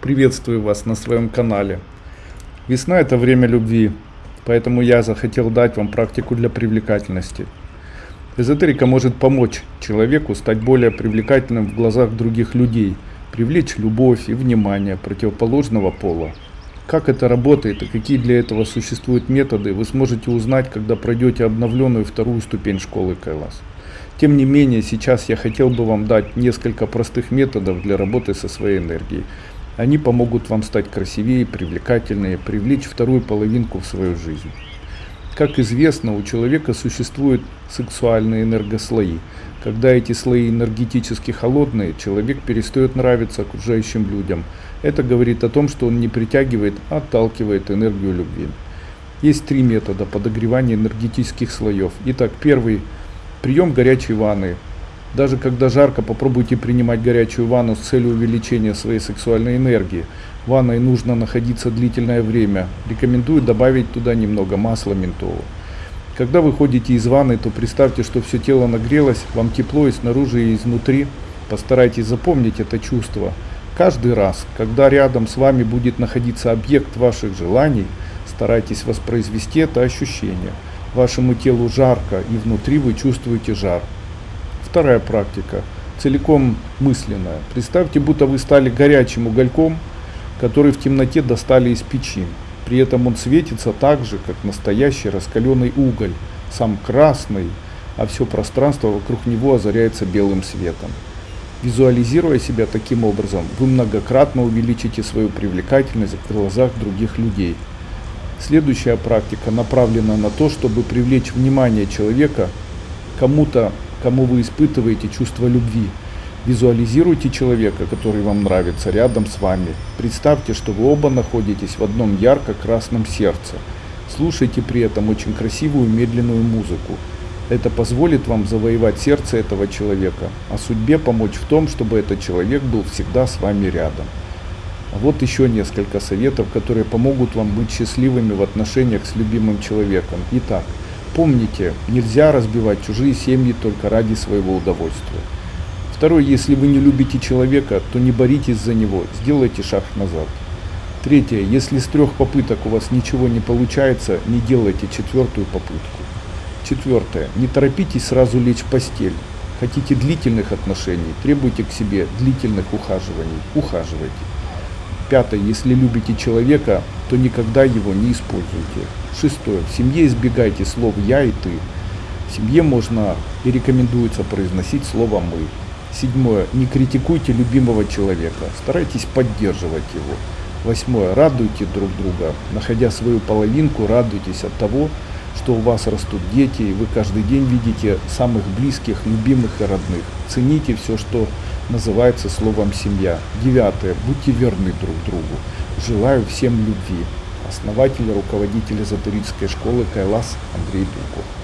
Приветствую вас на своем канале. Весна – это время любви, поэтому я захотел дать вам практику для привлекательности. Эзотерика может помочь человеку стать более привлекательным в глазах других людей, привлечь любовь и внимание противоположного пола. Как это работает и какие для этого существуют методы, вы сможете узнать, когда пройдете обновленную вторую ступень школы Кайлас. Тем не менее, сейчас я хотел бы вам дать несколько простых методов для работы со своей энергией. Они помогут вам стать красивее, привлекательнее, привлечь вторую половинку в свою жизнь. Как известно, у человека существуют сексуальные энергослои. Когда эти слои энергетически холодные, человек перестает нравиться окружающим людям. Это говорит о том, что он не притягивает, а отталкивает энергию любви. Есть три метода подогревания энергетических слоев. Итак, первый – Прием горячей ванны. Даже когда жарко, попробуйте принимать горячую ванну с целью увеличения своей сексуальной энергии. В ванной нужно находиться длительное время. Рекомендую добавить туда немного масла ментола. Когда вы ходите из ванны, то представьте, что все тело нагрелось, вам тепло и снаружи, и изнутри. Постарайтесь запомнить это чувство. Каждый раз, когда рядом с вами будет находиться объект ваших желаний, старайтесь воспроизвести это ощущение – Вашему телу жарко, и внутри вы чувствуете жар. Вторая практика, целиком мысленная. Представьте, будто вы стали горячим угольком, который в темноте достали из печи. При этом он светится так же, как настоящий раскаленный уголь, сам красный, а все пространство вокруг него озаряется белым светом. Визуализируя себя таким образом, вы многократно увеличите свою привлекательность в глазах других людей – Следующая практика направлена на то, чтобы привлечь внимание человека кому-то, кому вы испытываете чувство любви. Визуализируйте человека, который вам нравится, рядом с вами. Представьте, что вы оба находитесь в одном ярко-красном сердце. Слушайте при этом очень красивую медленную музыку. Это позволит вам завоевать сердце этого человека, а судьбе помочь в том, чтобы этот человек был всегда с вами рядом. Вот еще несколько советов, которые помогут вам быть счастливыми в отношениях с любимым человеком. Итак, помните, нельзя разбивать чужие семьи только ради своего удовольствия. Второе, если вы не любите человека, то не боритесь за него, сделайте шаг назад. Третье, если с трех попыток у вас ничего не получается, не делайте четвертую попытку. Четвертое, не торопитесь сразу лечь в постель. Хотите длительных отношений, требуйте к себе длительных ухаживаний, ухаживайте. Пятое. Если любите человека, то никогда его не используйте. Шестое. В семье избегайте слов «я» и «ты». В семье можно и рекомендуется произносить слово «мы». Седьмое. Не критикуйте любимого человека, старайтесь поддерживать его. Восьмое. Радуйте друг друга. Находя свою половинку, радуйтесь от того, что у вас растут дети, и вы каждый день видите самых близких, любимых и родных. Цените все, что называется словом «семья». Девятое. Будьте верны друг другу. Желаю всем любви. Основатель и руководитель эзотерической школы Кайлас Андрей Дуков.